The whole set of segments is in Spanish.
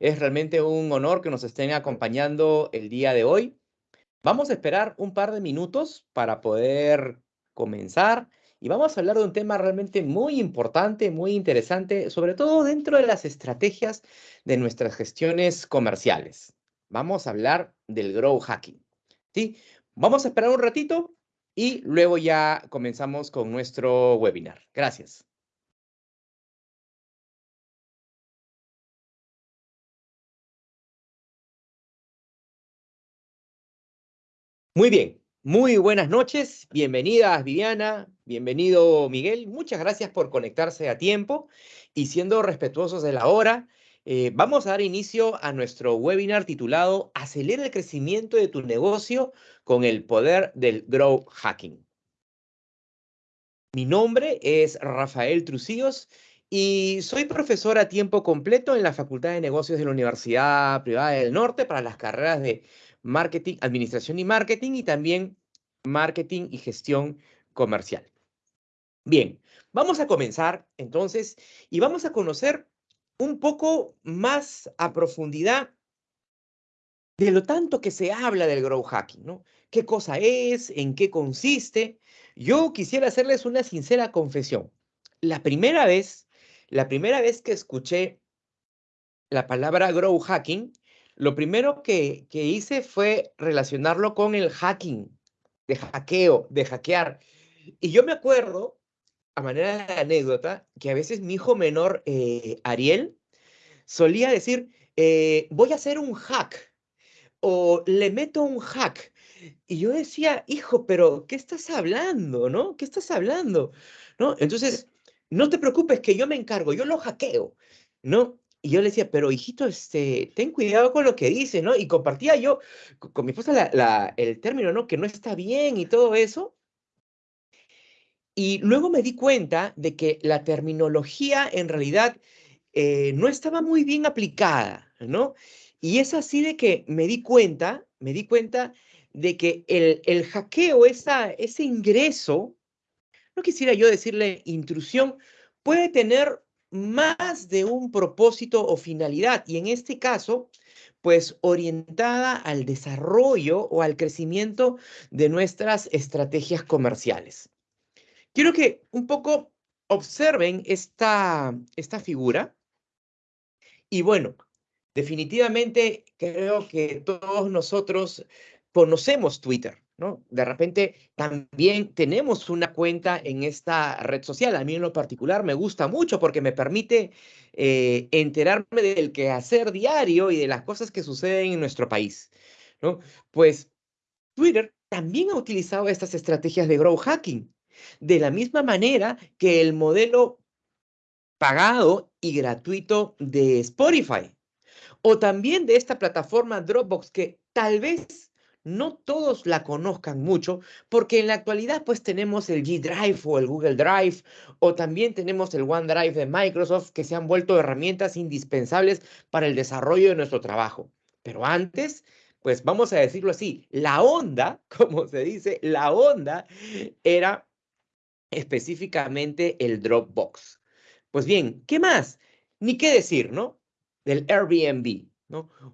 Es realmente un honor que nos estén acompañando el día de hoy. Vamos a esperar un par de minutos para poder comenzar y vamos a hablar de un tema realmente muy importante, muy interesante, sobre todo dentro de las estrategias de nuestras gestiones comerciales. Vamos a hablar del grow hacking. ¿sí? Vamos a esperar un ratito y luego ya comenzamos con nuestro webinar. Gracias. Muy bien, muy buenas noches, bienvenidas Viviana, bienvenido Miguel, muchas gracias por conectarse a tiempo y siendo respetuosos de la hora, eh, vamos a dar inicio a nuestro webinar titulado Acelera el crecimiento de tu negocio con el poder del Grow Hacking. Mi nombre es Rafael Trucíos y soy profesor a tiempo completo en la Facultad de Negocios de la Universidad Privada del Norte para las carreras de marketing, administración y marketing y también marketing y gestión comercial. Bien, vamos a comenzar entonces y vamos a conocer un poco más a profundidad de lo tanto que se habla del grow hacking, ¿no? ¿Qué cosa es? ¿En qué consiste? Yo quisiera hacerles una sincera confesión. La primera vez, la primera vez que escuché la palabra grow hacking, lo primero que, hice fue relacionarlo con el hacking, de hackeo, de hackear. Y yo me acuerdo, a manera de anécdota, que a veces mi hijo menor, eh, Ariel, solía decir, eh, voy a hacer un hack o le meto un hack. Y yo decía, hijo, pero ¿qué estás hablando? ¿No? ¿Qué estás hablando? ¿No? Entonces, no te preocupes que yo me encargo, yo lo hackeo, ¿no? Y yo le decía, pero hijito, este, ten cuidado con lo que dice, ¿no? Y compartía yo con mi esposa la, el término, ¿no? Que no está bien y todo eso. Y luego me di cuenta de que la terminología en realidad eh, no estaba muy bien aplicada, ¿no? Y es así de que me di cuenta, me di cuenta de que el, el hackeo, esa, ese ingreso, no quisiera yo decirle intrusión, puede tener más de un propósito o finalidad y en este caso, pues orientada al desarrollo o al crecimiento de nuestras estrategias comerciales. Quiero que un poco observen esta, esta figura y bueno, definitivamente creo que todos nosotros conocemos Twitter. De repente también tenemos una cuenta en esta red social. A mí en lo particular me gusta mucho porque me permite eh, enterarme del quehacer diario y de las cosas que suceden en nuestro país, ¿no? Pues Twitter también ha utilizado estas estrategias de grow hacking, de la misma manera que el modelo pagado y gratuito de Spotify, o también de esta plataforma Dropbox que tal vez no todos la conozcan mucho, porque en la actualidad pues tenemos el G Drive o el Google Drive, o también tenemos el OneDrive de Microsoft, que se han vuelto herramientas indispensables para el desarrollo de nuestro trabajo. Pero antes, pues vamos a decirlo así, la onda, como se dice, la onda era específicamente el Dropbox. Pues bien, ¿qué más? Ni qué decir, ¿no? Del Airbnb.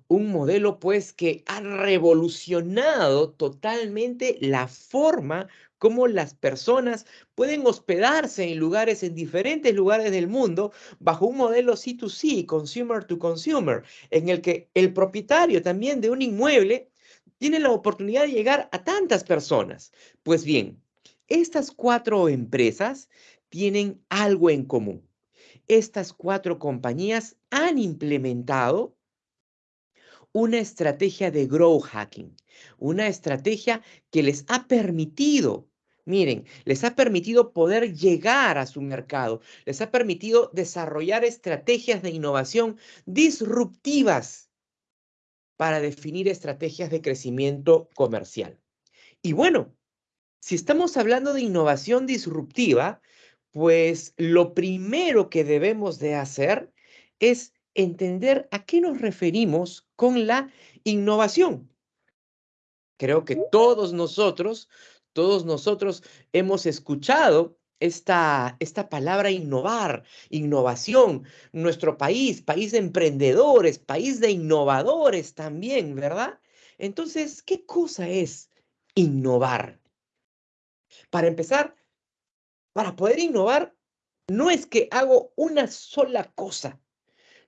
Un modelo pues que ha revolucionado totalmente la forma como las personas pueden hospedarse en lugares, en diferentes lugares del mundo, bajo un modelo C2C, consumer to consumer, en el que el propietario también de un inmueble tiene la oportunidad de llegar a tantas personas. Pues bien, estas cuatro empresas tienen algo en común. Estas cuatro compañías han implementado una estrategia de grow hacking, una estrategia que les ha permitido, miren, les ha permitido poder llegar a su mercado, les ha permitido desarrollar estrategias de innovación disruptivas para definir estrategias de crecimiento comercial. Y bueno, si estamos hablando de innovación disruptiva, pues lo primero que debemos de hacer es entender a qué nos referimos con la innovación. Creo que todos nosotros, todos nosotros hemos escuchado esta, esta palabra innovar, innovación, nuestro país, país de emprendedores, país de innovadores también, ¿verdad? Entonces, ¿qué cosa es innovar? Para empezar, para poder innovar, no es que hago una sola cosa,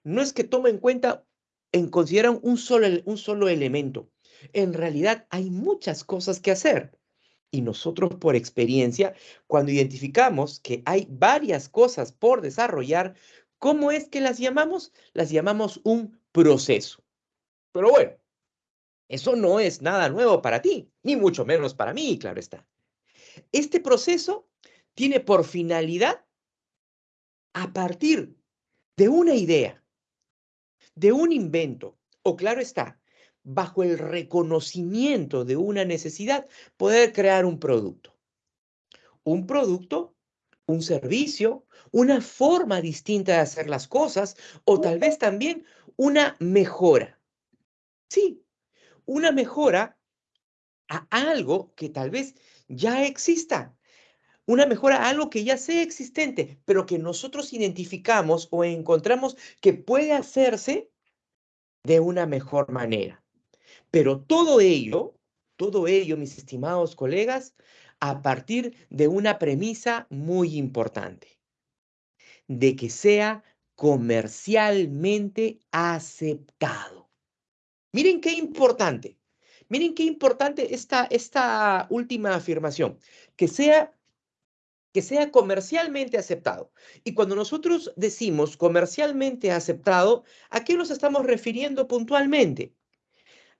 no es que tome en cuenta, en consideran un solo, un solo elemento. En realidad hay muchas cosas que hacer. Y nosotros por experiencia, cuando identificamos que hay varias cosas por desarrollar, ¿cómo es que las llamamos? Las llamamos un proceso. Pero bueno, eso no es nada nuevo para ti, ni mucho menos para mí, claro está. Este proceso tiene por finalidad, a partir de una idea, de un invento, o claro está, bajo el reconocimiento de una necesidad, poder crear un producto. Un producto, un servicio, una forma distinta de hacer las cosas o tal vez también una mejora. Sí, una mejora a algo que tal vez ya exista. Una mejora a algo que ya sea existente, pero que nosotros identificamos o encontramos que puede hacerse de una mejor manera. Pero todo ello, todo ello, mis estimados colegas, a partir de una premisa muy importante, de que sea comercialmente aceptado. Miren qué importante, miren qué importante esta, esta última afirmación, que sea que sea comercialmente aceptado. Y cuando nosotros decimos comercialmente aceptado, ¿a qué nos estamos refiriendo puntualmente?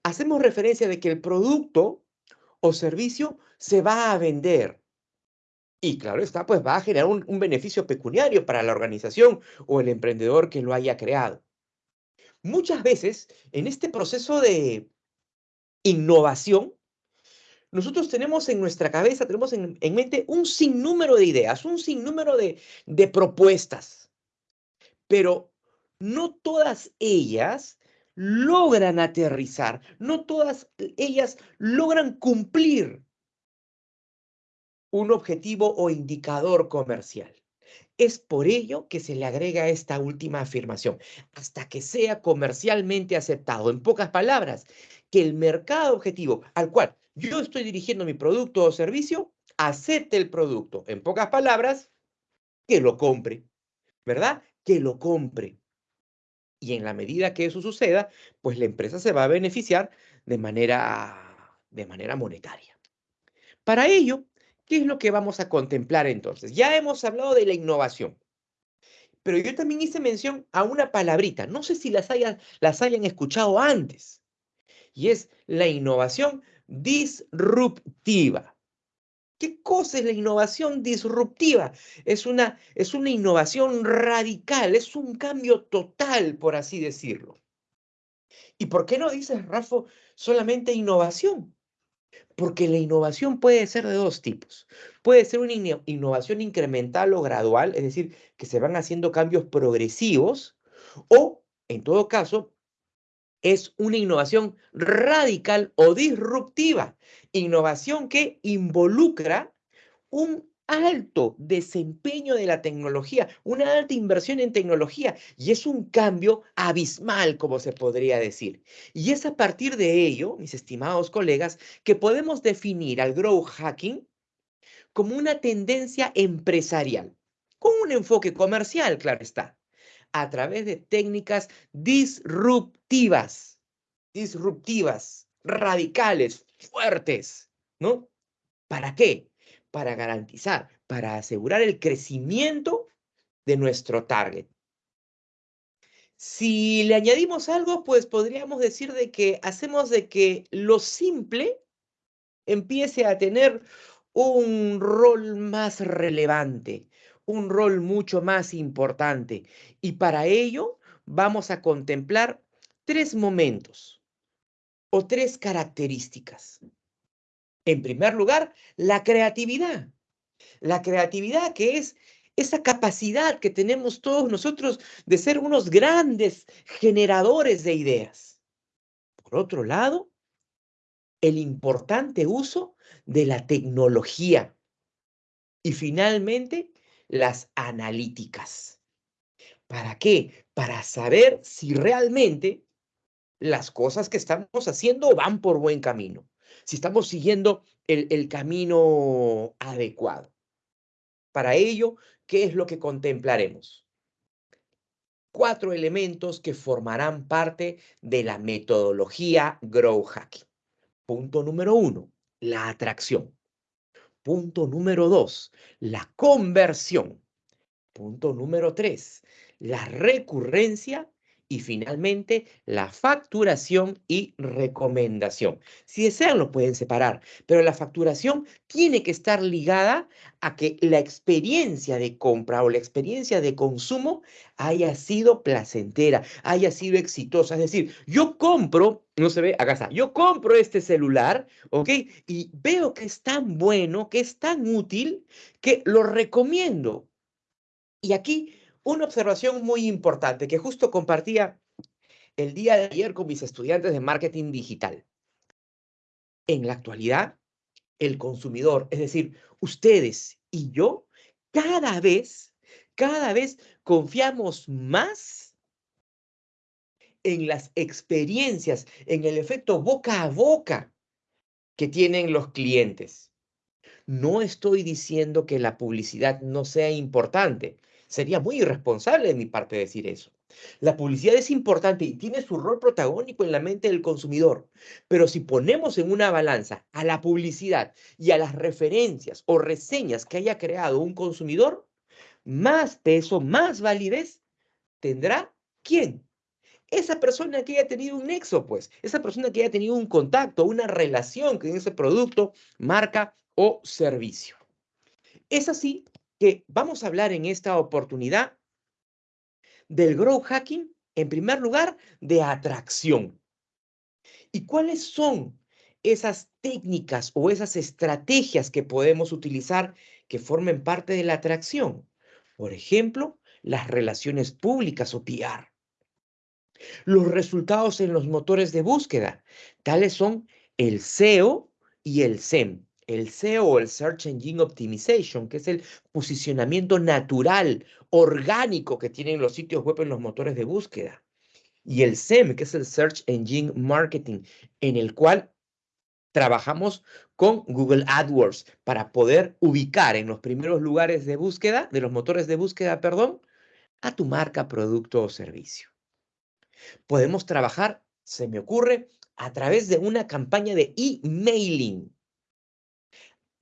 hacemos referencia de que el producto o servicio se va a vender. Y claro está, pues va a generar un, un, beneficio pecuniario para la organización o el emprendedor que lo haya creado. Muchas veces en este proceso de innovación, nosotros tenemos en nuestra cabeza, tenemos en, en mente un sinnúmero de ideas, un sinnúmero de propuestas, pero no todas ellas logran aterrizar, no todas ellas logran cumplir un objetivo o indicador comercial. Es por ello que se le agrega esta última afirmación, hasta que sea comercialmente aceptado. En pocas palabras, que el mercado objetivo al cual yo estoy dirigiendo mi producto o servicio, acepte el producto. En pocas palabras, que lo compre, ¿verdad? Que lo compre. Y en la medida que eso suceda, pues la empresa se va a beneficiar de manera, de manera monetaria. Para ello, ¿qué es lo que vamos a contemplar entonces? Ya hemos hablado de la innovación, pero yo también hice mención a una palabrita, no sé si las las hayan escuchado antes, y es la innovación disruptiva. ¿Qué cosa es la innovación disruptiva? Es una, es una innovación radical, es un cambio total, por así decirlo. ¿Y por qué no dices, Rafa, solamente innovación? Porque la innovación puede ser de dos tipos. Puede ser una innovación incremental o gradual, es decir, que se van haciendo cambios progresivos, o, en todo caso, es una innovación radical o disruptiva. Innovación que involucra un alto desempeño de la tecnología, una alta inversión en tecnología y es un cambio abismal, como se podría decir. Y es a partir de ello, mis estimados colegas, que podemos definir al growth hacking como una tendencia empresarial, con un enfoque comercial, claro está a través de técnicas disruptivas, disruptivas, radicales, fuertes, ¿no? ¿Para qué? Para garantizar, para asegurar el crecimiento de nuestro target. Si le añadimos algo, pues podríamos decir de que hacemos de que lo simple empiece a tener un rol más relevante, un rol mucho más importante. Y para ello vamos a contemplar tres momentos o tres características. En primer lugar, la creatividad. La creatividad que es esa capacidad que tenemos todos nosotros de ser unos grandes generadores de ideas. Por otro lado, el importante uso de la tecnología Y finalmente, las analíticas. ¿Para qué? Para saber si realmente las cosas que estamos haciendo van por buen camino, si estamos siguiendo el, el camino adecuado. Para ello, ¿qué es lo que contemplaremos? Cuatro elementos que formarán parte de la metodología Grow Hacking. Punto número uno, la atracción. Punto número dos, la conversión. Punto número tres, la recurrencia y finalmente la facturación y recomendación. Si desean lo pueden separar, pero la facturación tiene que estar ligada a que la experiencia de compra o la experiencia de consumo haya sido placentera, haya sido exitosa. Es decir, yo compro, no se ve, acá está, yo compro este celular, ¿ok? Y veo que es tan bueno, que es tan útil, que lo recomiendo. Y aquí una observación muy importante que justo compartía el día de ayer con mis estudiantes de marketing digital. En la actualidad, el consumidor, es decir, ustedes y yo, cada vez, cada vez confiamos más en las experiencias, en el efecto boca a boca que tienen los clientes. No estoy diciendo que la publicidad no sea importante. Sería muy irresponsable de mi parte decir eso. La publicidad es importante y tiene su rol protagónico en la mente del consumidor, pero si ponemos en una balanza a la publicidad y a las referencias o reseñas que haya creado un consumidor, más peso, más validez tendrá quién? Esa persona que haya tenido un nexo, pues, esa persona que haya tenido un contacto, una relación con ese producto, marca o servicio. Es así que vamos a hablar en esta oportunidad del growth hacking, en primer lugar, de atracción. ¿Y cuáles son esas técnicas o esas estrategias que podemos utilizar que formen parte de la atracción? Por ejemplo, las relaciones públicas o PR. Los resultados en los motores de búsqueda, tales son el SEO y el SEM el SEO el Search Engine Optimization, que es el posicionamiento natural, orgánico que tienen los sitios web en los motores de búsqueda. Y el SEM, que es el Search Engine Marketing, en el cual trabajamos con Google AdWords para poder ubicar en los primeros lugares de búsqueda, de los motores de búsqueda, perdón, a tu marca, producto o servicio. Podemos trabajar, se me ocurre, a través de una campaña de emailing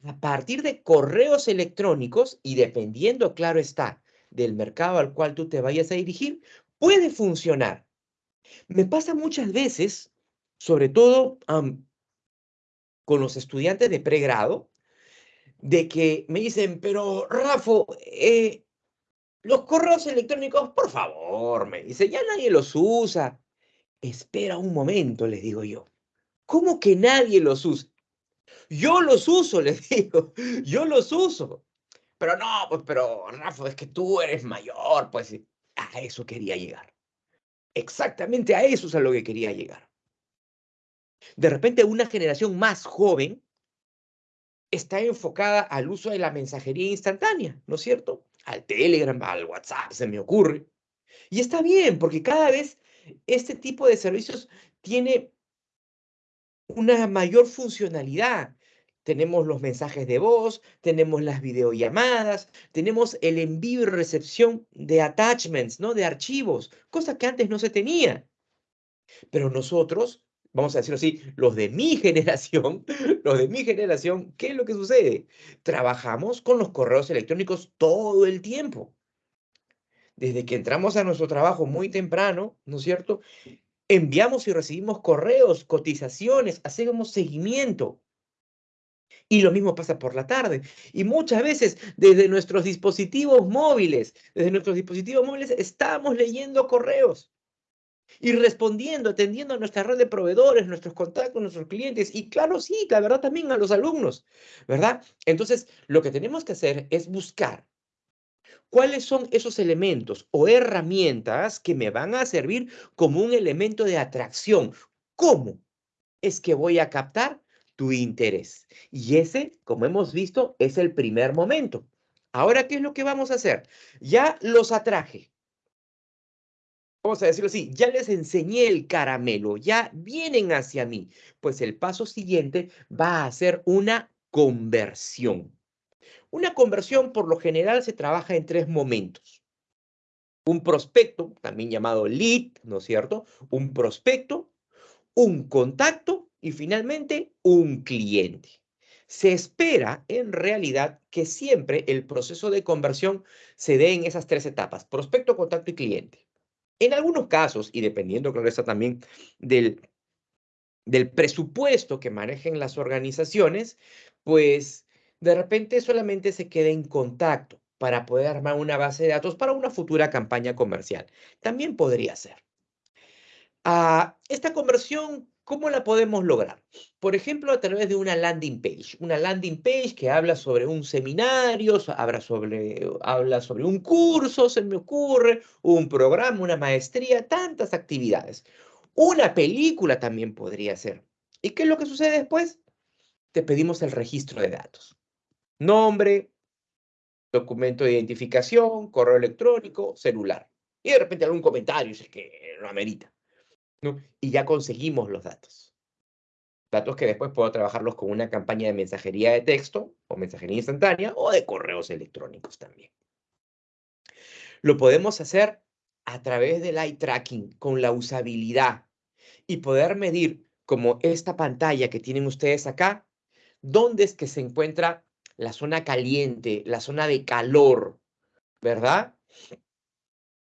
a partir de correos electrónicos y dependiendo, claro está, del mercado al cual tú te vayas a dirigir, puede funcionar. Me pasa muchas veces, sobre todo con los estudiantes de pregrado, de que me dicen, pero Rafa, eh, los correos electrónicos, por favor, me dice, ya nadie los usa. Espera un momento, les digo yo. ¿Cómo que nadie los usa? Yo los uso, les digo, yo los uso. Pero no, pues, pero Rafa, es que tú eres mayor, pues a eso quería llegar. Exactamente a eso es a lo que quería llegar. De repente una generación más joven está enfocada al uso de la mensajería instantánea, ¿no es cierto? Al Telegram, al WhatsApp, se me ocurre. Y está bien, porque cada vez este tipo de servicios tiene una mayor funcionalidad. Tenemos los mensajes de voz, tenemos las videollamadas, tenemos el envío y recepción de attachments, ¿no? De archivos, cosa que antes no se tenía. Pero nosotros, vamos a decirlo así, los de mi generación, los de mi generación, ¿qué es lo que sucede? Trabajamos con los correos electrónicos todo el tiempo. Desde que entramos a nuestro trabajo muy temprano, ¿no es cierto? Enviamos y recibimos correos, cotizaciones, hacemos seguimiento. Y lo mismo pasa por la tarde. Y muchas veces desde nuestros dispositivos móviles, desde nuestros dispositivos móviles, estamos leyendo correos y respondiendo, atendiendo a nuestra red de proveedores, nuestros contactos, nuestros clientes y claro, sí, la verdad también a los alumnos, ¿verdad? Entonces, lo que tenemos que hacer es buscar ¿Cuáles son esos elementos o herramientas que me van a servir como un elemento de atracción? ¿Cómo es que voy a captar tu interés? Y ese, como hemos visto, es el primer momento. Ahora, ¿qué es lo que vamos a hacer? Ya los atraje. Vamos a decirlo así, ya les enseñé el caramelo, ya vienen hacia mí. Pues el paso siguiente va a ser una conversión. Una conversión por lo general se trabaja en tres momentos. Un prospecto, también llamado lead, ¿no es cierto? Un prospecto, un contacto y finalmente un cliente. Se espera en realidad que siempre el proceso de conversión se dé en esas tres etapas, prospecto, contacto y cliente. En algunos casos, y dependiendo, claro está también del, del presupuesto que manejen las organizaciones, pues de repente solamente se queda en contacto para poder armar una base de datos para una futura campaña comercial. También podría ser. Ah, esta conversión ¿Cómo la podemos lograr? Por ejemplo, a través de una landing page. Una landing page que habla sobre un seminario, habla sobre, habla sobre un curso, se me ocurre, un programa, una maestría, tantas actividades. Una película también podría ser. ¿Y qué es lo que sucede después? Te pedimos el registro de datos. Nombre, documento de identificación, correo electrónico, celular. Y de repente algún comentario, que lo amerita. Y ya conseguimos los datos. Datos que después puedo trabajarlos con una campaña de mensajería de texto o mensajería instantánea o de correos electrónicos también. Lo podemos hacer a través del eye tracking, con la usabilidad y poder medir como esta pantalla que tienen ustedes acá, dónde es que se encuentra la zona caliente, la zona de calor, ¿verdad?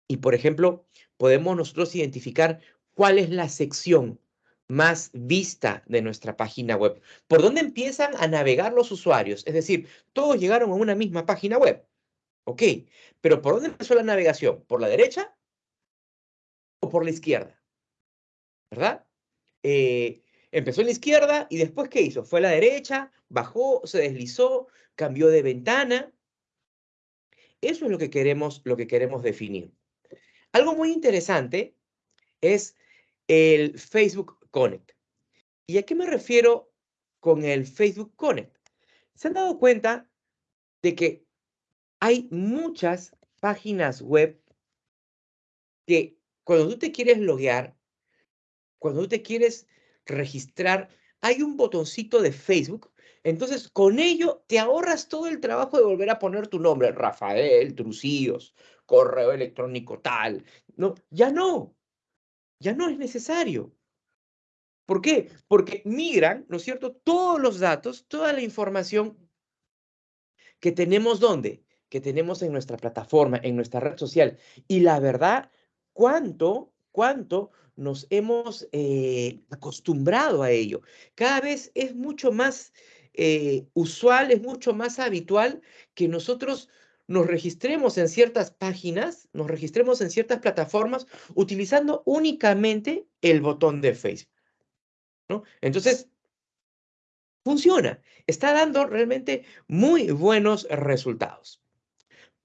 Y por ejemplo, podemos nosotros identificar cuál es la sección más vista de nuestra página web. ¿Por dónde empiezan a navegar los usuarios? Es decir, todos llegaron a una misma página web. Ok, pero ¿por dónde empezó la navegación? ¿Por la derecha o por la izquierda? ¿Verdad? Eh, empezó en la izquierda y después ¿qué hizo? Fue a la derecha, bajó, se deslizó, cambió de ventana. Eso es lo que queremos, lo que queremos definir. Algo muy interesante es el Facebook Connect. ¿Y a qué me refiero con el Facebook Connect? ¿Se han dado cuenta de que hay muchas páginas web que cuando tú te quieres loguear, cuando tú te quieres registrar, hay un botoncito de Facebook. Entonces, con ello te ahorras todo el trabajo de volver a poner tu nombre, Rafael Trucillos, correo electrónico tal. No, ya no ya no es necesario. ¿Por qué? Porque migran, ¿no es cierto?, todos los datos, toda la información que tenemos ¿dónde? Que tenemos en nuestra plataforma, en nuestra red social. Y la verdad, ¿cuánto, cuánto nos hemos eh, acostumbrado a ello? Cada vez es mucho más eh, usual, es mucho más habitual que nosotros nos registremos en ciertas páginas, nos registremos en ciertas plataformas utilizando únicamente el botón de Facebook. Entonces, funciona, está dando realmente muy buenos resultados.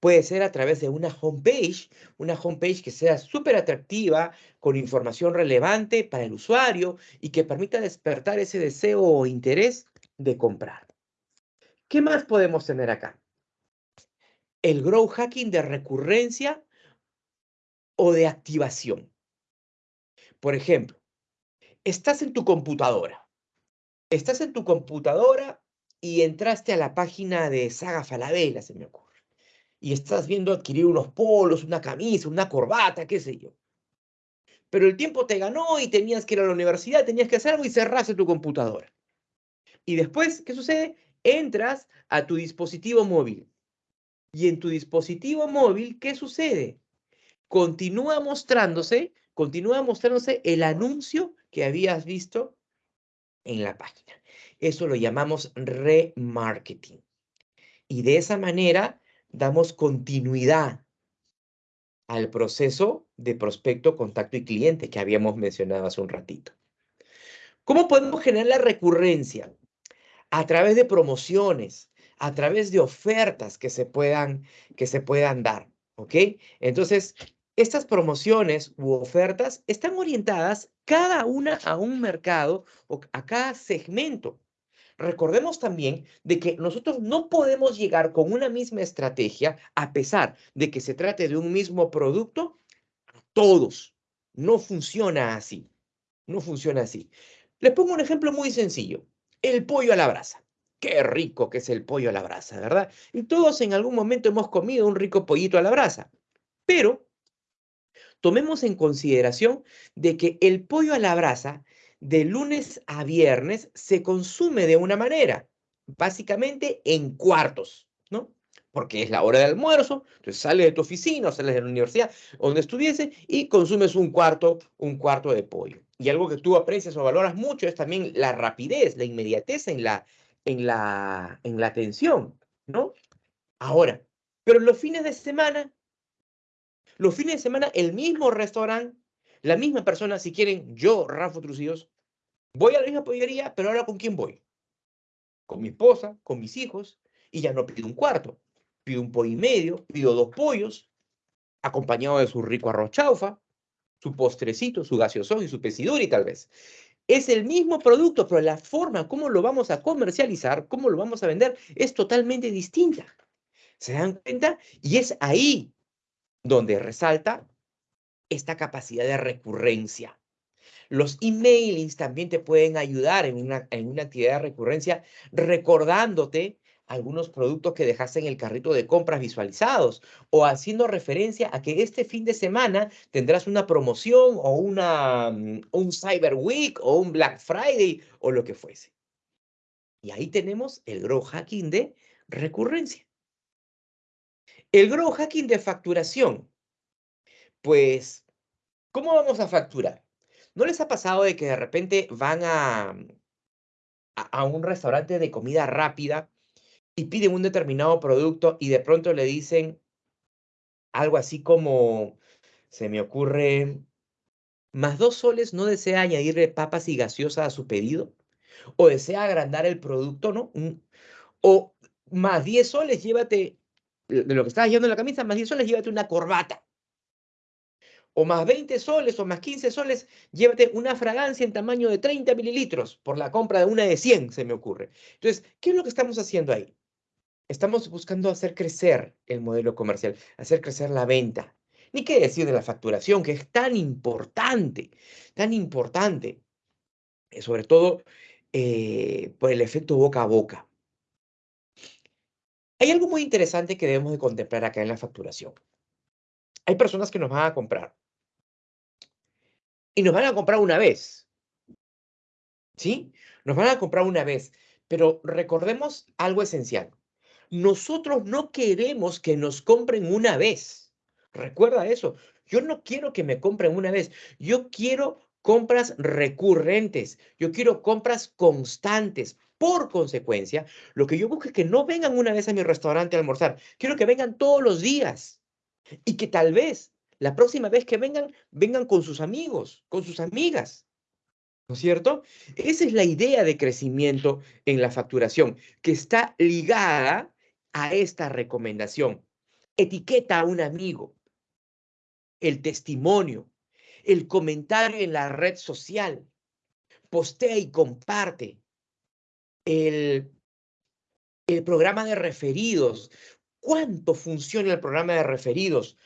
Puede ser a través de una homepage, una homepage que sea súper atractiva, con información relevante para el usuario y que permita despertar ese deseo o interés de comprar. ¿Qué más podemos tener acá? el grow hacking de recurrencia o de activación. Por ejemplo, estás en tu computadora. Estás en tu computadora y entraste a la página de Saga Falabella, se me ocurre. Y estás viendo adquirir unos polos, una camisa, una corbata, qué sé yo. Pero el tiempo te ganó y tenías que ir a la universidad, tenías que hacer algo y cerraste tu computadora. Y después, ¿qué sucede? Entras a tu dispositivo móvil y en tu dispositivo móvil, ¿qué sucede? Continúa mostrándose, continúa mostrándose el anuncio que habías visto en la página. Eso lo llamamos remarketing. Y de esa manera damos continuidad al proceso de prospecto, contacto y cliente que habíamos mencionado hace un ratito. ¿Cómo podemos generar la recurrencia? A través de promociones, a través de ofertas que se puedan, que se puedan dar, ¿ok? Entonces, estas promociones u ofertas están orientadas cada una a un mercado o a cada segmento. recordemos también de que nosotros no podemos llegar con una misma estrategia, a pesar de que se trate de un mismo producto, a todos. No funciona así. No funciona así. Les pongo un ejemplo muy sencillo. El pollo a la brasa. Qué rico que es el pollo a la brasa, ¿verdad? Y todos en algún momento hemos comido un rico pollito a la brasa. Pero tomemos en consideración de que el pollo a la brasa de lunes a viernes se consume de una manera, básicamente en cuartos. Porque es la hora de almuerzo, entonces sales de tu oficina sales de la universidad donde estuviese y consumes un cuarto, un cuarto de pollo. Y algo que tú aprecias o valoras mucho es también la rapidez, la inmediatez en la, en la, en la atención, ¿no? Ahora, pero los fines de semana, los fines de semana, el mismo restaurante la misma persona, si quieren, yo, Rafa Trucillos, voy a la misma pollería, pero ahora ¿con quién voy? Con mi esposa, con mis hijos, y ya no pido un cuarto. Pido un pollo y medio, pido dos pollos, acompañado de su rico arroz chaufa, su postrecito, su gaseosón y su pesiduri tal vez. Es el mismo producto, pero la forma como lo vamos a comercializar, cómo lo vamos a vender, es totalmente distinta. ¿Se dan cuenta? Y es ahí donde resalta esta capacidad de recurrencia. Los emailings también te pueden ayudar en una, en una actividad de recurrencia recordándote algunos productos que dejaste en el carrito de compras visualizados o haciendo referencia a que este fin de semana tendrás una promoción o una, mm, un Cyber Week o un Black Friday o lo que fuese. Y ahí tenemos el Grow Hacking de recurrencia. El Grow Hacking de facturación pues, ¿cómo vamos a facturar? ¿No les ha pasado de que de repente van a, a, un restaurante de comida rápida y piden un determinado producto y de pronto le dicen algo así como, se me ocurre, más dos soles no desea añadirle papas y gaseosa a su pedido? ¿O desea agrandar el producto, no? O más 10 soles, llévate, de lo que estás llevando en la camisa, más 10 soles, llévate una corbata o más 20 soles o más 15 soles, llévate una fragancia en tamaño de 30 mililitros por la compra de una de 100, se me ocurre. Entonces, ¿qué es lo que estamos haciendo ahí? Estamos buscando hacer crecer el modelo comercial, hacer crecer la venta. Ni qué decir de la facturación, que es tan importante, tan importante, eh, sobre todo eh, por el efecto boca a boca. Hay algo muy interesante que debemos de contemplar acá en la facturación. Hay personas que nos van a comprar y nos van a comprar una vez. ¿Sí? Nos van a comprar una vez. Pero recordemos algo esencial. Nosotros no queremos que nos compren una vez. Recuerda eso. Yo no quiero que me compren una vez. Yo quiero compras recurrentes. Yo quiero compras constantes. Por consecuencia, lo que yo busco es que no vengan una vez a mi restaurante a almorzar. Quiero que vengan todos los días. Y que tal vez la próxima vez que vengan, vengan con sus amigos, con sus amigas. ¿No es cierto? Esa es la idea de crecimiento en la facturación, que está ligada a esta recomendación. Etiqueta a un amigo, el testimonio, el comentario en la red social, postea y comparte, el, el programa de referidos. ¿Cuánto funciona el programa de referidos?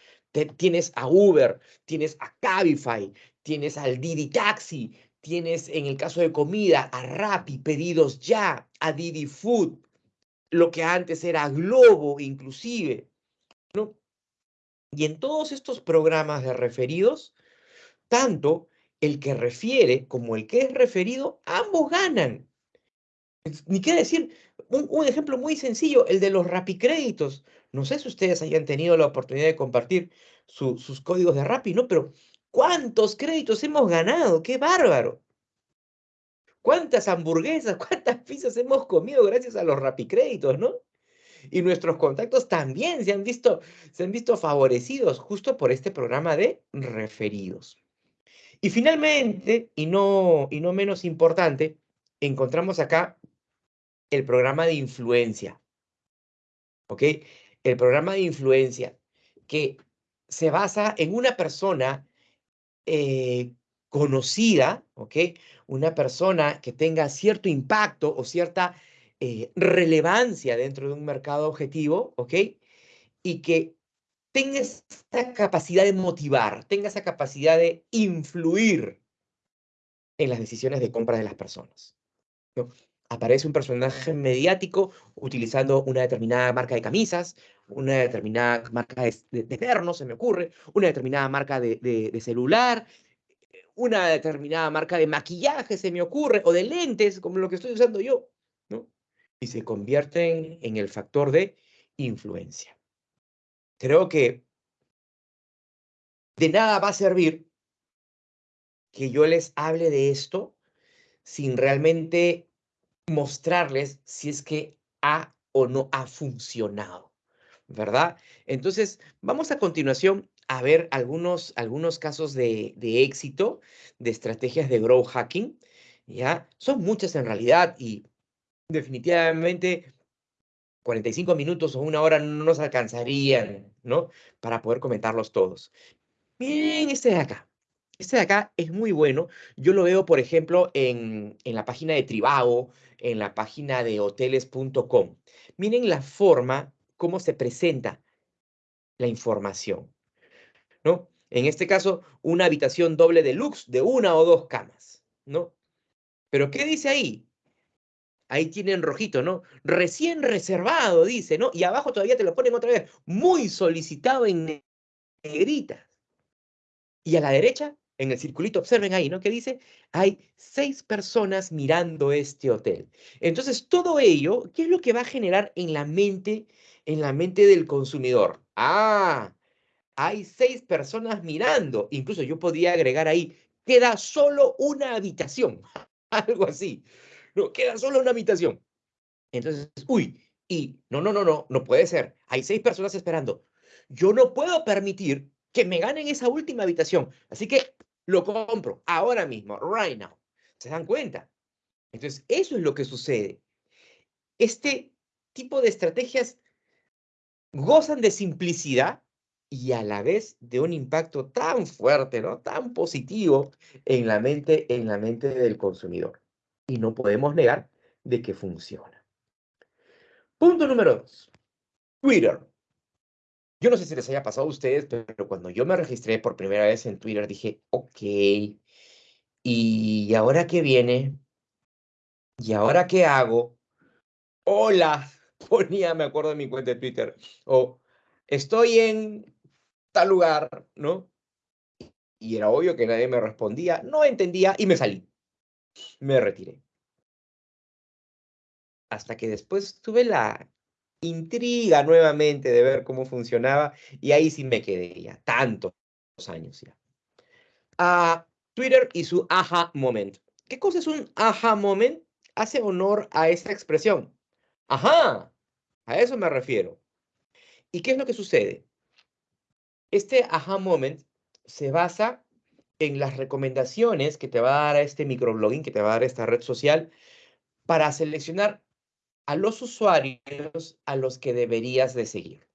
tienes a Uber, tienes a Cabify, tienes al Didi Taxi, tienes en el caso de comida a Rappi, pedidos ya, a Didi Food, lo que antes era Globo inclusive, ¿no? Y en todos estos programas de referidos, tanto el que refiere como el que es referido, ambos ganan. Ni qué decir, un, ejemplo muy sencillo, el de los rapicréditos. No sé si ustedes hayan tenido la oportunidad de compartir sus códigos de Rappi, ¿no? Pero ¿cuántos créditos hemos ganado? ¡Qué bárbaro! ¿Cuántas hamburguesas, cuántas pizzas hemos comido gracias a los rapicréditos, ¿no? Y nuestros contactos también se han visto, se han visto favorecidos justo por este programa de referidos. Y finalmente, y no, y no menos importante, encontramos acá el programa de influencia. ¿Ok? El programa de influencia que se basa en una persona eh, conocida, ¿ok? Una persona que tenga cierto impacto o cierta eh, relevancia dentro de un mercado objetivo, ¿ok? Y que tenga esa capacidad de motivar, tenga esa capacidad de influir en las decisiones de compra de las personas. Aparece un personaje mediático utilizando una determinada marca de camisas, una determinada marca de, de, se me ocurre, una determinada marca de, de celular, una determinada marca de maquillaje, se me ocurre, o de lentes, como lo que estoy usando yo, ¿no? Y se convierten en el factor de influencia. Creo que de nada va a servir que yo les hable de esto sin realmente mostrarles si es que ha o no ha funcionado, ¿verdad? Entonces, vamos a continuación a ver algunos, algunos casos de, de éxito de estrategias de growth hacking, ¿ya? Son muchas en realidad y definitivamente 45 minutos o una hora no nos alcanzarían, ¿no? Para poder comentarlos todos. Miren este de acá. Este de acá es muy bueno. Yo lo veo, por ejemplo, en, en la página de Tribago, en la página de hoteles.com. Miren la forma, cómo se presenta la información. En este caso, una habitación doble deluxe de una o dos camas, ¿no? Pero ¿qué dice ahí? Ahí tienen rojito, ¿no? Recién reservado, dice, ¿no? Y abajo todavía te lo ponen otra vez, muy solicitado en negritas. Y a la derecha, en el circulito, observen ahí, ¿no? Que dice, hay seis personas mirando este hotel. Entonces, todo ello, ¿qué es lo que va a generar en la mente, en la mente del consumidor? Ah, hay seis personas mirando. Incluso yo podría agregar ahí, queda solo una habitación, algo así. No, queda solo una habitación. Entonces, uy, y no, no, no, no, no puede ser. Hay seis personas esperando. Yo no puedo permitir que me ganen esa última habitación. Así que lo compro ahora mismo, right now. ¿Se dan cuenta? Entonces, eso es lo que sucede. Este tipo de estrategias gozan de simplicidad, y a la vez de un impacto tan fuerte, ¿no? Tan positivo en la mente, en la mente del consumidor. Y no podemos negar de que funciona. Punto número dos. Twitter. Yo no sé si les haya pasado a ustedes, pero cuando yo me registré por primera vez en Twitter dije, ok, ¿y ahora qué viene? ¿Y ahora qué hago? Hola, ponía, me acuerdo de mi cuenta de Twitter, o estoy en tal lugar, ¿no? Y era obvio que nadie me respondía, no entendía y me salí. Me retiré. Hasta que después tuve la intriga nuevamente de ver cómo funcionaba y ahí sí me quedé ya, tantos años ya. A Twitter y su aha moment. ¿Qué cosa es un aha moment? Hace honor a esa expresión. Ajá, a eso me refiero. ¿Y qué es lo que sucede? Este aha moment se basa en las recomendaciones que te va a dar este microblogging, que te va a dar esta red social, para seleccionar a los usuarios a los que deberías de seguir.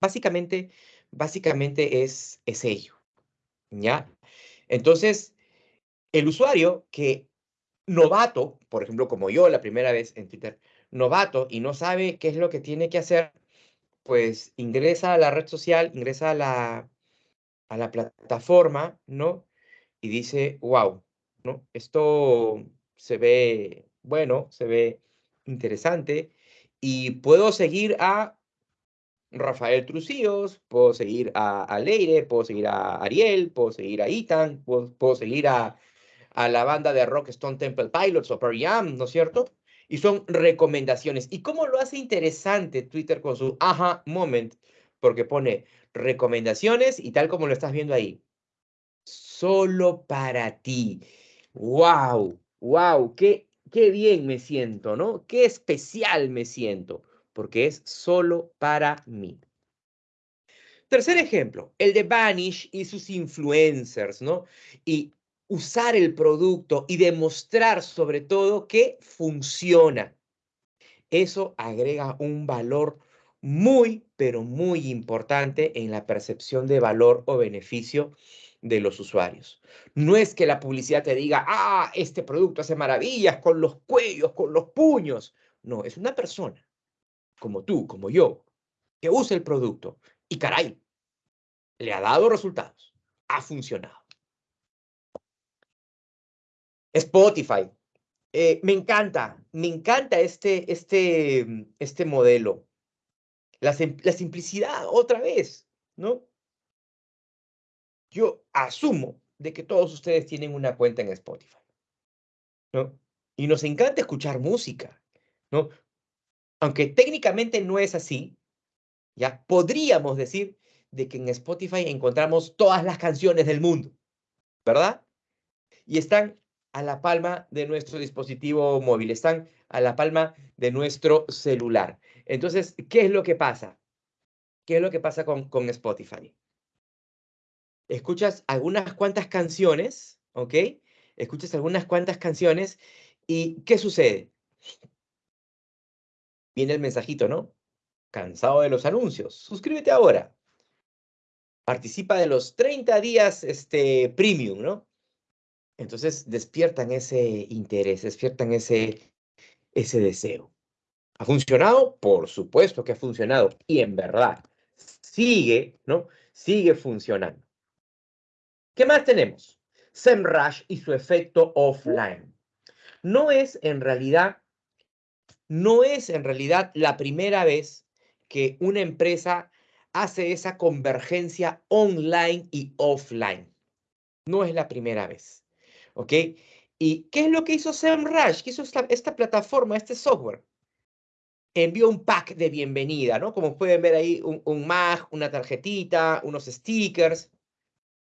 Básicamente, básicamente es, es ello, ¿ya? Entonces, el usuario que novato, por ejemplo, como yo la primera vez en Twitter, novato y no sabe qué es lo que tiene que hacer, pues ingresa a la red social, ingresa a la, a la plataforma, ¿no? Y dice, wow, ¿no? Esto se ve bueno, se ve interesante y puedo seguir a Rafael Trucíos, puedo seguir a, Leire, puedo seguir a Ariel, puedo seguir a Ethan, puedo, seguir a, a, la banda de rock Stone Temple Pilots o Perry Jam, ¿no es cierto? Y son recomendaciones. ¿Y cómo lo hace interesante Twitter con su aha moment? Porque pone recomendaciones y tal como lo estás viendo ahí. Solo para ti. ¡Wow! ¡Wow! ¡Qué, qué bien me siento, ¿no? Qué especial me siento, porque es solo para mí. Tercer ejemplo, el de Vanish y sus influencers, ¿no? Y usar el producto y demostrar sobre todo que funciona. Eso agrega un valor muy, pero muy importante en la percepción de valor o beneficio de los usuarios. No es que la publicidad te diga, ah, este producto hace maravillas con los cuellos, con los puños. No, es una persona como tú, como yo, que usa el producto y caray, le ha dado resultados, ha funcionado. Spotify. Eh, me encanta, me encanta este, este, este modelo. La, la simplicidad, otra vez, ¿no? Yo asumo de que todos ustedes tienen una cuenta en Spotify, ¿no? Y nos encanta escuchar música, ¿no? Aunque técnicamente no es así, ya podríamos decir de que en Spotify encontramos todas las canciones del mundo, ¿verdad? Y están a la palma de nuestro dispositivo móvil, están a la palma de nuestro celular. Entonces, ¿qué es lo que pasa? ¿Qué es lo que pasa con, Spotify? Escuchas algunas cuantas canciones, ¿ok? Escuchas algunas cuantas canciones y ¿qué sucede? Viene el mensajito, ¿no? Cansado de los anuncios. Suscríbete ahora. Participa de los 30 días este, premium, ¿no? Entonces despiertan ese interés, despiertan ese, ese deseo. ¿Ha funcionado? Por supuesto que ha funcionado. Y en verdad, sigue, ¿no? Sigue funcionando. ¿Qué más tenemos? SEMrush y su efecto offline. No es en realidad, no es en realidad la primera vez que una empresa hace esa convergencia online y offline. No es la primera vez. ¿Ok? ¿Y qué es lo que hizo SEMrush? ¿Qué hizo esta, plataforma, este software? Envió un pack de bienvenida, ¿no? Como pueden ver ahí, un, un mag, una tarjetita, unos stickers,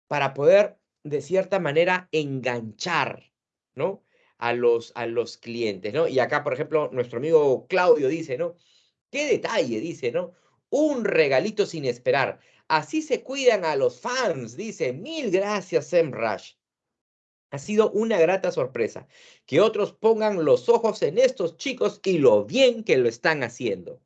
para poder, de cierta manera, enganchar, ¿no? A los, a los clientes, ¿no? Y acá, por ejemplo, nuestro amigo Claudio dice, ¿no? Qué detalle, dice, ¿no? Un regalito sin esperar. Así se cuidan a los fans, dice. Mil gracias, SEMrush. Ha sido una grata sorpresa que otros pongan los ojos en estos chicos y lo bien que lo están haciendo.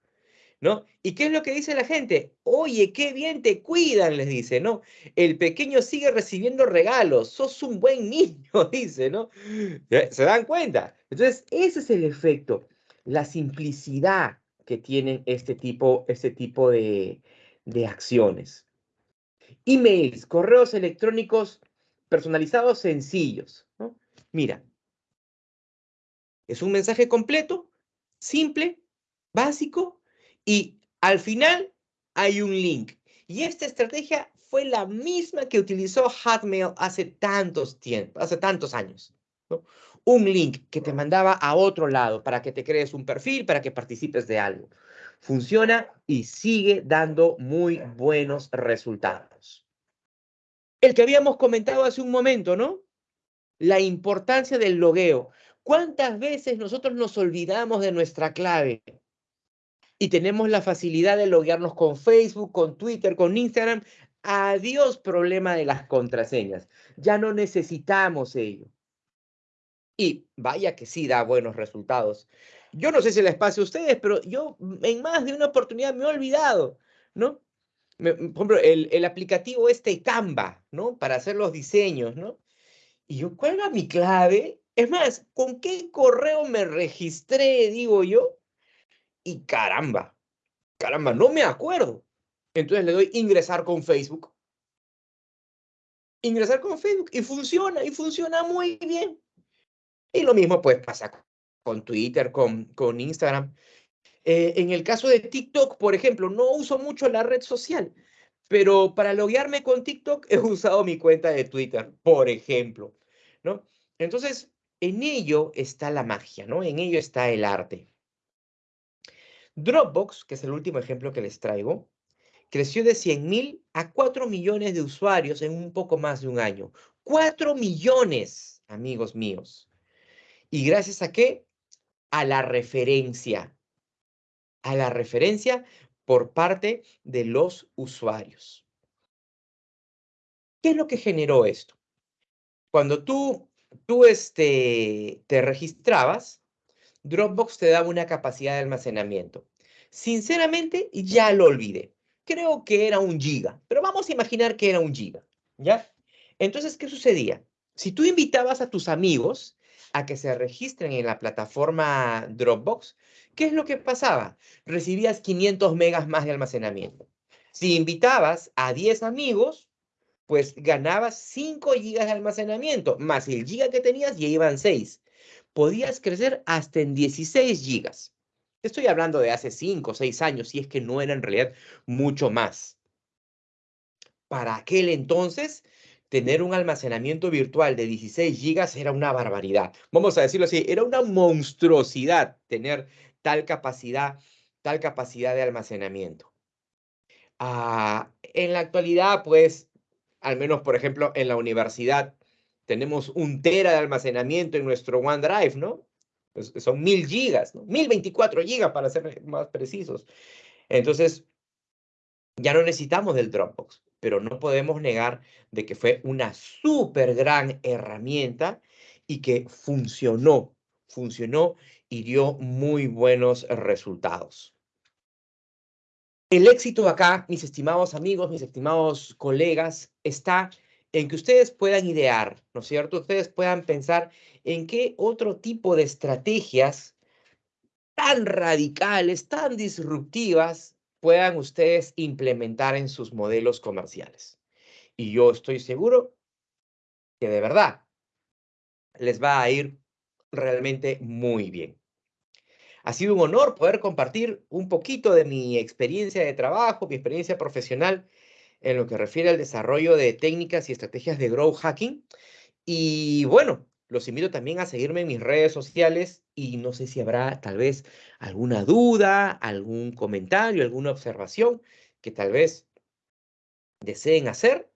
¿No? ¿Y qué es lo que dice la gente? Oye, qué bien te cuidan, les dice, ¿no? El pequeño sigue recibiendo regalos, sos un buen niño, dice, ¿no? ¿Se dan cuenta? Entonces, ese es el efecto, la simplicidad que tienen este tipo, este tipo de, de acciones. Emails, correos electrónicos personalizados sencillos. Mira, es un mensaje completo, simple, básico, y al final hay un link. Y esta estrategia fue la misma que utilizó Hotmail hace tantos tiempos, hace tantos años. Un link que te mandaba a otro lado para que te crees un perfil, para que participes de algo. Funciona y sigue dando muy buenos resultados el que habíamos comentado hace un momento, ¿no? La importancia del logueo. ¿Cuántas veces nosotros nos olvidamos de nuestra clave? Y tenemos la facilidad de loguearnos con Facebook, con Twitter, con Instagram. Adiós problema de las contraseñas. Ya no necesitamos ello. Y vaya que sí da buenos resultados. Yo no sé si les pase a ustedes, pero yo en más de una oportunidad me he olvidado, ¿no? Por ejemplo, el, aplicativo este Canva, ¿no? Para hacer los diseños, ¿no? Y yo, ¿cuál era mi clave? Es más, ¿con qué correo me registré, digo yo? Y caramba, caramba, no me acuerdo. Entonces le doy ingresar con Facebook. Ingresar con Facebook y funciona, y funciona muy bien. Y lo mismo pues pasa con Twitter, con, con Instagram. Eh, en el caso de TikTok, por ejemplo, no uso mucho la red social, pero para loguearme con TikTok he usado mi cuenta de Twitter, por ejemplo, ¿no? Entonces, en ello está la magia, ¿no? En ello está el arte. Dropbox, que es el último ejemplo que les traigo, creció de 100.000 a 4 millones de usuarios en un poco más de un año. 4 millones, amigos míos. ¿Y gracias a qué? A la referencia a la referencia por parte de los usuarios. ¿Qué es lo que generó esto? Cuando tú, tú este, te registrabas, Dropbox te daba una capacidad de almacenamiento. Sinceramente, ya lo olvidé. Creo que era un giga, pero vamos a imaginar que era un giga, ¿ya? Entonces, ¿qué sucedía? Si tú invitabas a tus amigos a que se registren en la plataforma Dropbox, ¿qué es lo que pasaba? Recibías 500 megas más de almacenamiento. Si invitabas a 10 amigos, pues ganabas 5 gigas de almacenamiento, más el giga que tenías ya iban 6. Podías crecer hasta en 16 gigas. Estoy hablando de hace 5 o 6 años, si es que no era en realidad mucho más. Para aquel entonces, tener un almacenamiento virtual de 16 gigas era una barbaridad. Vamos a decirlo así, era una monstruosidad tener tal capacidad, tal capacidad de almacenamiento. Ah, en la actualidad, pues, al menos, por ejemplo, en la universidad, tenemos un tera de almacenamiento en nuestro OneDrive, ¿no? Pues, son mil gigas, ¿no? 1024 gigas para ser más precisos. Entonces, ya no necesitamos del Dropbox, pero no podemos negar de que fue una súper gran herramienta y que funcionó, funcionó y dio muy buenos resultados. El éxito acá, mis estimados amigos, mis estimados colegas, está en que ustedes puedan idear, ¿no es cierto? Ustedes puedan pensar en qué otro tipo de estrategias tan radicales, tan disruptivas, puedan ustedes implementar en sus modelos comerciales. Y yo estoy seguro que de verdad les va a ir realmente muy bien. Ha sido un honor poder compartir un poquito de mi experiencia de trabajo, mi experiencia profesional en lo que refiere al desarrollo de técnicas y estrategias de growth hacking. Y bueno, los invito también a seguirme en mis redes sociales y no sé si habrá tal vez alguna duda, algún comentario, alguna observación que tal vez deseen hacer.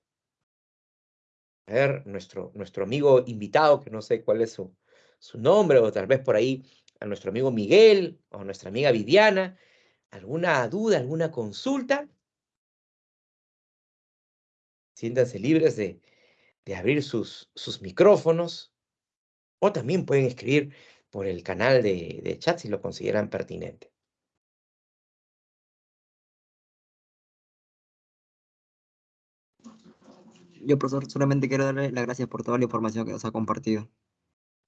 A ver, nuestro, nuestro amigo invitado, que no sé cuál es su, su nombre, o tal vez por ahí a nuestro amigo Miguel o a nuestra amiga Viviana, alguna duda, alguna consulta, siéntanse libres de, abrir sus, sus micrófonos o también pueden escribir por el canal de, de chat si lo consideran pertinente. Yo, profesor, solamente quiero darle las gracias por toda la información que nos ha compartido.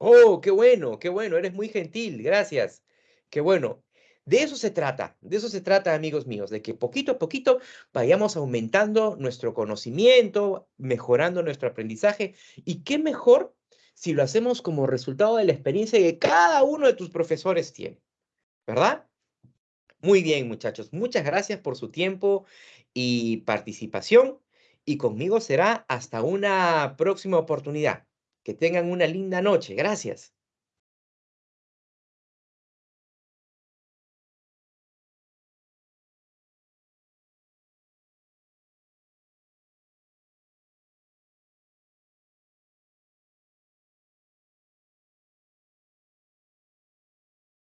Oh, qué bueno, qué bueno, eres muy gentil, gracias. Qué bueno. De eso se trata, de eso se trata, amigos míos, de que poquito a poquito vayamos aumentando nuestro conocimiento, mejorando nuestro aprendizaje. Y qué mejor si lo hacemos como resultado de la experiencia que cada uno de tus profesores tiene, ¿verdad? Muy bien, muchachos, muchas gracias por su tiempo y participación. Y conmigo será hasta una próxima oportunidad. Que tengan una linda noche. Gracias.